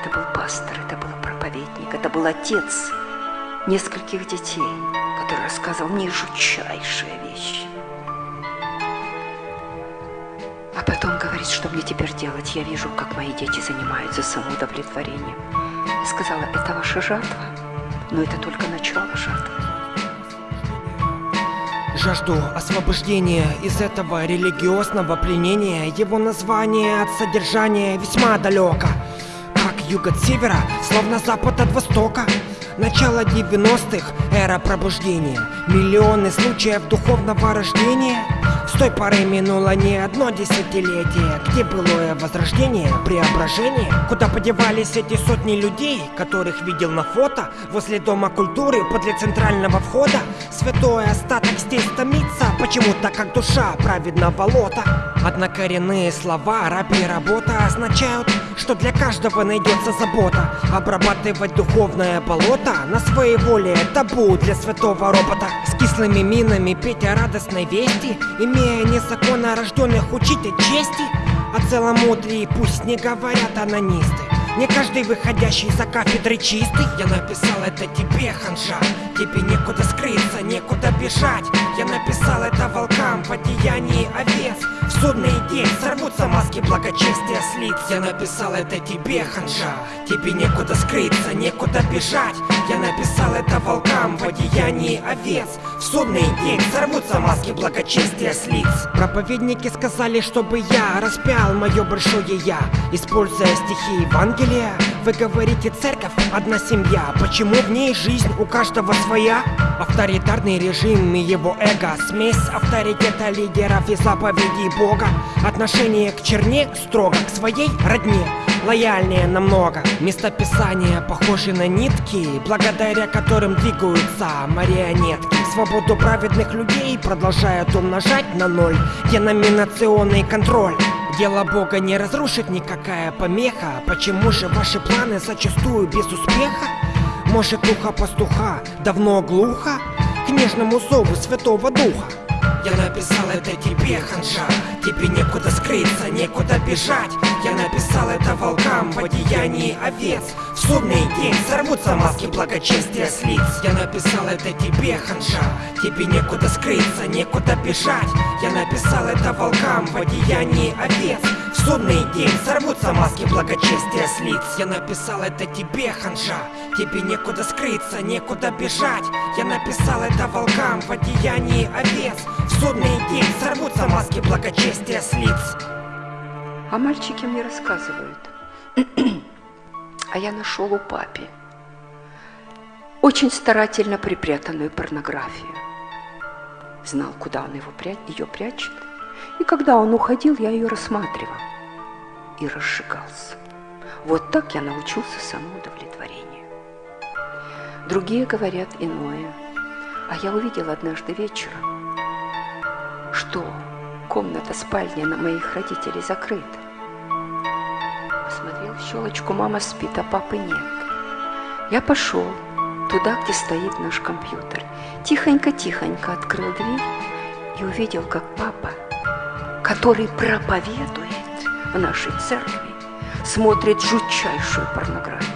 Это был пастор, это был проповедник, это был отец нескольких детей, который рассказывал мне жутчайшие вещи. А потом говорит, что мне теперь делать. Я вижу, как мои дети занимаются самоудовлетворением. Сказала, это ваша жатва, но это только начало жатвы. Жажду освобождения из этого религиозного пленения Его название от содержания весьма далеко Юг от севера, словно запад от востока Начало 90-х, эра пробуждения. Миллионы случаев духовного рождения. С той поры минуло не одно десятилетие Где былое возрождение, преображение. Куда подевались эти сотни людей Которых видел на фото Возле дома культуры, подле центрального входа. Святой остаток здесь томится Почему-то как душа праведного лота Однокоренные слова, раб и работа означают, что для каждого найдется забота. Обрабатывать духовное болото на своей воле табу для святого робота. С кислыми минами петь о радостной вести. Имея незаконно рожденных учитель чести. О целомудрии пусть не говорят анонисты. Не каждый выходящий за кафедры чистый. Я написал это тебе, ханжа. Тебе некуда скрыться, некуда бежать. Я написал это волкам в одеянии овец судный день сорвутся маски благочестия с лиц Я написал это тебе, ханжа. Тебе некуда скрыться, некуда бежать. Я написал это волкам в одеянии овец. В судный день сорвутся маски благочестия с лиц Проповедники сказали, чтобы я распял мое большое я Используя стихи Евангелия Вы говорите, церковь одна семья. Почему в ней жизнь у каждого своя? Авторитарный режим и его эго. Смесь авторитета лидеров и заповедей Бога. Отношение к черне строго к своей родне. Лояльнее намного. Местописания похожи на нитки Благодаря которым двигаются марионетки. Свободу праведных людей продолжают умножать на ноль. Деноминационный контроль Дело Бога не разрушит никакая помеха. Почему же ваши планы зачастую без успеха? Может ухо пастуха давно глухо? К нежному зову Святого Духа я написал это тебе, ханжа. Тебе некуда скрыться, некуда бежать. Я написал это волкам в одеянии овец. В судный день сорвутся маски благочестия с лиц. Я написал это тебе, ханжа. Тебе некуда скрыться, некуда бежать. Я написал это волкам в одеянии овец. В судный день сорвутся маски благочестия с лиц. Я написал это тебе, ханжа. Тебе некуда скрыться, некуда бежать. Я написал это волкам в одеянии овец День сорвутся маски благочестия с лиц А мальчики мне рассказывают А я нашел у папи очень старательно припрятанную порнографию. Знал, куда он его пря... ее прячет. И когда он уходил, я ее рассматривал и разжигался. Вот так я научился самоудовлетворению. Другие говорят иное. А я увидел однажды вечером, комната спальня на моих родителей закрыта. Посмотрел в щелочку, мама спит, а папы нет. Я пошел туда, где стоит наш компьютер. Тихонько-тихонько открыл дверь и увидел, как папа, который проповедует в нашей церкви, смотрит жутчайшую порнографию.